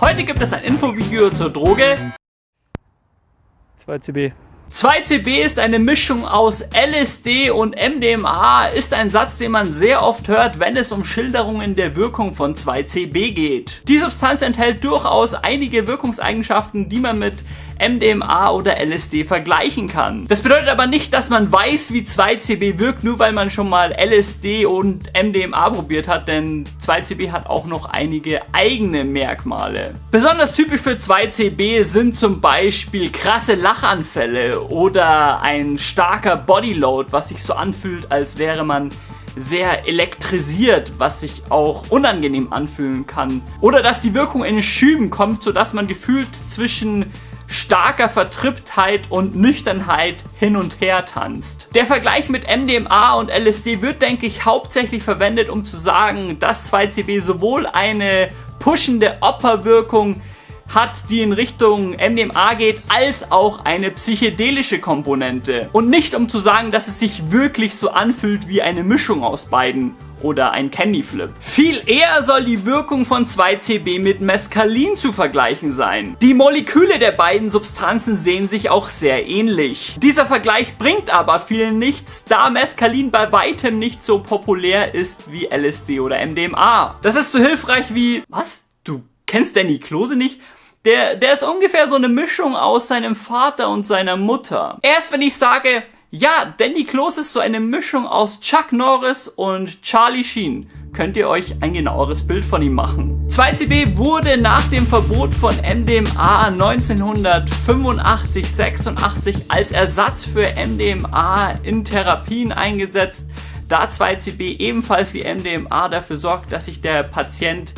Heute gibt es ein Infovideo zur Droge 2CB. 2CB ist eine Mischung aus LSD und MDMA, ist ein Satz, den man sehr oft hört, wenn es um Schilderungen der Wirkung von 2CB geht. Die Substanz enthält durchaus einige Wirkungseigenschaften, die man mit MDMA oder LSD vergleichen kann. Das bedeutet aber nicht, dass man weiß, wie 2CB wirkt, nur weil man schon mal LSD und MDMA probiert hat, denn 2CB hat auch noch einige eigene Merkmale. Besonders typisch für 2CB sind zum Beispiel krasse Lachanfälle oder ein starker Bodyload, was sich so anfühlt, als wäre man sehr elektrisiert, was sich auch unangenehm anfühlen kann. Oder dass die Wirkung in Schüben kommt, sodass man gefühlt zwischen starker Vertriebtheit und Nüchternheit hin und her tanzt. Der Vergleich mit MDMA und LSD wird, denke ich, hauptsächlich verwendet, um zu sagen, dass 2CB sowohl eine pushende Opferwirkung hat, die in Richtung MDMA geht, als auch eine psychedelische Komponente. Und nicht um zu sagen, dass es sich wirklich so anfühlt wie eine Mischung aus beiden oder ein Candy Flip. Viel eher soll die Wirkung von 2CB mit Mescalin zu vergleichen sein. Die Moleküle der beiden Substanzen sehen sich auch sehr ähnlich. Dieser Vergleich bringt aber vielen nichts, da Mescalin bei weitem nicht so populär ist wie LSD oder MDMA. Das ist so hilfreich wie... Was? Du kennst Danny Klose nicht? Der, der ist ungefähr so eine Mischung aus seinem Vater und seiner Mutter. Erst wenn ich sage, ja, Danny Close ist so eine Mischung aus Chuck Norris und Charlie Sheen. Könnt ihr euch ein genaueres Bild von ihm machen. 2CB wurde nach dem Verbot von MDMA 1985-86 als Ersatz für MDMA in Therapien eingesetzt, da 2CB ebenfalls wie MDMA dafür sorgt, dass sich der Patient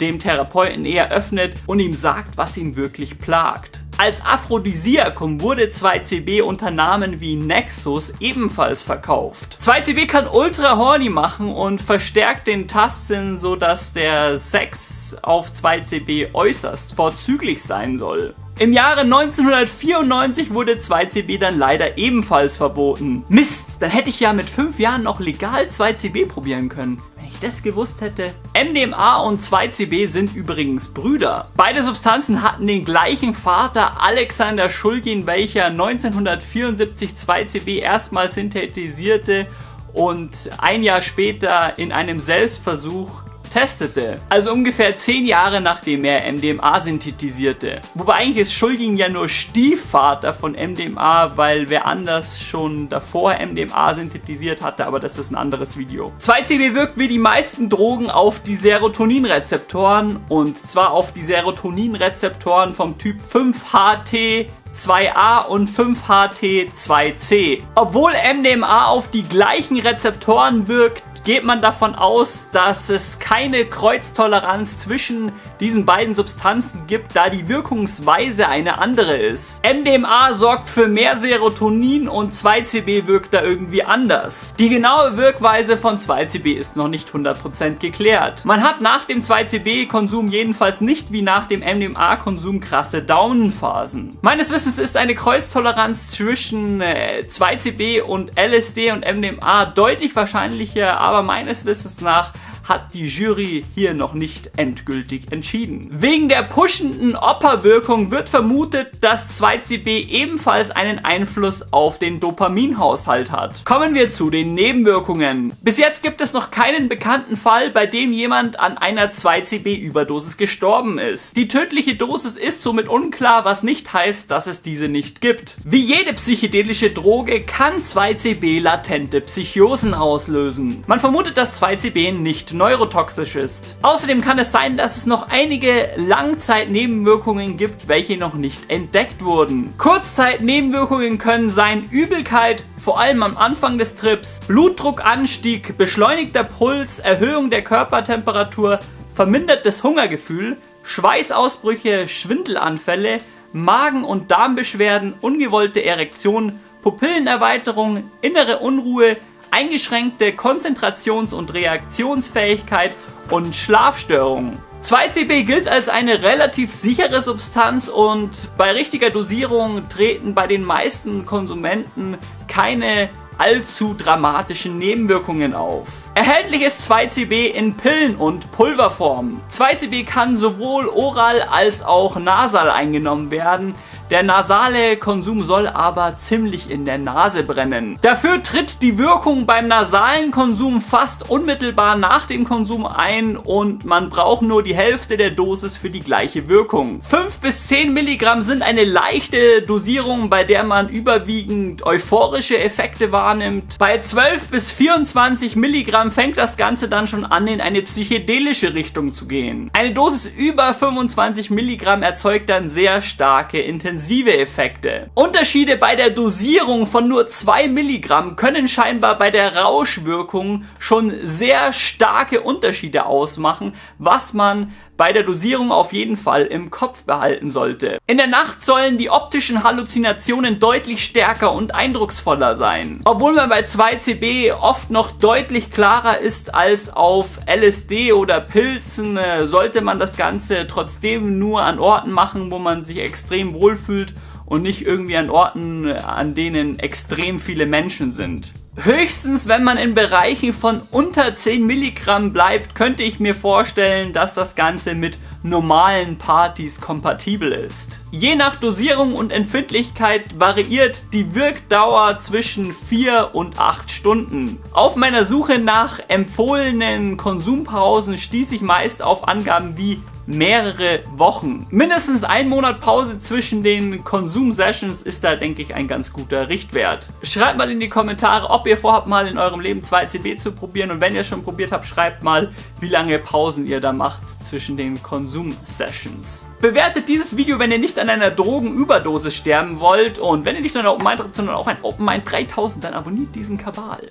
dem Therapeuten eher öffnet und ihm sagt, was ihn wirklich plagt. Als Aphrodisiakum wurde 2CB unter Namen wie Nexus ebenfalls verkauft. 2CB kann ultra horny machen und verstärkt den Tastsinn, sodass der Sex auf 2CB äußerst vorzüglich sein soll. Im Jahre 1994 wurde 2CB dann leider ebenfalls verboten. Mist, dann hätte ich ja mit 5 Jahren noch legal 2CB probieren können das gewusst hätte. MDMA und 2CB sind übrigens Brüder. Beide Substanzen hatten den gleichen Vater Alexander Schulgin, welcher 1974 2CB erstmals synthetisierte und ein Jahr später in einem Selbstversuch testete. Also ungefähr 10 Jahre nachdem er MDMA synthetisierte. Wobei eigentlich ist Schulgin ja nur Stiefvater von MDMA, weil wer anders schon davor MDMA synthetisiert hatte, aber das ist ein anderes Video. 2CB wirkt wie die meisten Drogen auf die Serotoninrezeptoren und zwar auf die Serotoninrezeptoren vom Typ 5HT 2a und 5HT2C. Obwohl MDMA auf die gleichen Rezeptoren wirkt, geht man davon aus, dass es keine Kreuztoleranz zwischen diesen beiden Substanzen gibt, da die Wirkungsweise eine andere ist. MDMA sorgt für mehr Serotonin und 2CB wirkt da irgendwie anders. Die genaue Wirkweise von 2CB ist noch nicht 100% geklärt. Man hat nach dem 2CB-Konsum jedenfalls nicht wie nach dem MDMA-Konsum krasse Downphasen. Meines Wissens ist eine Kreuztoleranz zwischen äh, 2CB und LSD und MDMA deutlich wahrscheinlicher, aber meines Wissens nach hat die Jury hier noch nicht endgültig entschieden. Wegen der pushenden Opperwirkung wird vermutet, dass 2CB ebenfalls einen Einfluss auf den Dopaminhaushalt hat. Kommen wir zu den Nebenwirkungen. Bis jetzt gibt es noch keinen bekannten Fall, bei dem jemand an einer 2CB-Überdosis gestorben ist. Die tödliche Dosis ist somit unklar, was nicht heißt, dass es diese nicht gibt. Wie jede psychedelische Droge kann 2CB latente Psychosen auslösen. Man vermutet, dass 2CB nicht neurotoxisch ist. Außerdem kann es sein, dass es noch einige Langzeitnebenwirkungen gibt, welche noch nicht entdeckt wurden. Kurzzeitnebenwirkungen können sein Übelkeit, vor allem am Anfang des Trips, Blutdruckanstieg, beschleunigter Puls, Erhöhung der Körpertemperatur, vermindertes Hungergefühl, Schweißausbrüche, Schwindelanfälle, Magen- und Darmbeschwerden, ungewollte Erektion, Pupillenerweiterung, innere Unruhe, eingeschränkte Konzentrations- und Reaktionsfähigkeit und Schlafstörungen. 2CB gilt als eine relativ sichere Substanz und bei richtiger Dosierung treten bei den meisten Konsumenten keine allzu dramatischen Nebenwirkungen auf. Erhältlich ist 2CB in Pillen- und Pulverform. 2CB kann sowohl oral als auch nasal eingenommen werden. Der nasale Konsum soll aber ziemlich in der Nase brennen. Dafür tritt die Wirkung beim nasalen Konsum fast unmittelbar nach dem Konsum ein und man braucht nur die Hälfte der Dosis für die gleiche Wirkung. 5 bis 10 Milligramm sind eine leichte Dosierung, bei der man überwiegend euphorische Effekte wahrnimmt. Bei 12 bis 24 Milligramm fängt das Ganze dann schon an, in eine psychedelische Richtung zu gehen. Eine Dosis über 25 Milligramm erzeugt dann sehr starke Intensität intensive Effekte. Unterschiede bei der Dosierung von nur 2 Milligramm können scheinbar bei der Rauschwirkung schon sehr starke Unterschiede ausmachen, was man bei der Dosierung auf jeden Fall im Kopf behalten sollte. In der Nacht sollen die optischen Halluzinationen deutlich stärker und eindrucksvoller sein. Obwohl man bei 2CB oft noch deutlich klarer ist als auf LSD oder Pilzen, äh, sollte man das Ganze trotzdem nur an Orten machen, wo man sich extrem wohlfühlt und nicht irgendwie an Orten, an denen extrem viele Menschen sind. Höchstens, wenn man in Bereichen von unter 10 Milligramm bleibt, könnte ich mir vorstellen, dass das Ganze mit normalen Partys kompatibel ist. Je nach Dosierung und Empfindlichkeit variiert die Wirkdauer zwischen 4 und 8 Stunden. Auf meiner Suche nach empfohlenen Konsumpausen stieß ich meist auf Angaben wie mehrere Wochen. Mindestens ein Monat Pause zwischen den Konsum-Sessions ist da, denke ich, ein ganz guter Richtwert. Schreibt mal in die Kommentare, ob ihr vorhabt, mal in eurem Leben 2CB zu probieren und wenn ihr schon probiert habt, schreibt mal, wie lange Pausen ihr da macht zwischen den Konsum-Sessions. Bewertet dieses Video, wenn ihr nicht an einer Drogenüberdosis sterben wollt und wenn ihr nicht nur ein Open Mind habt, sondern auch ein Open Mind 3000, dann abonniert diesen Kabal.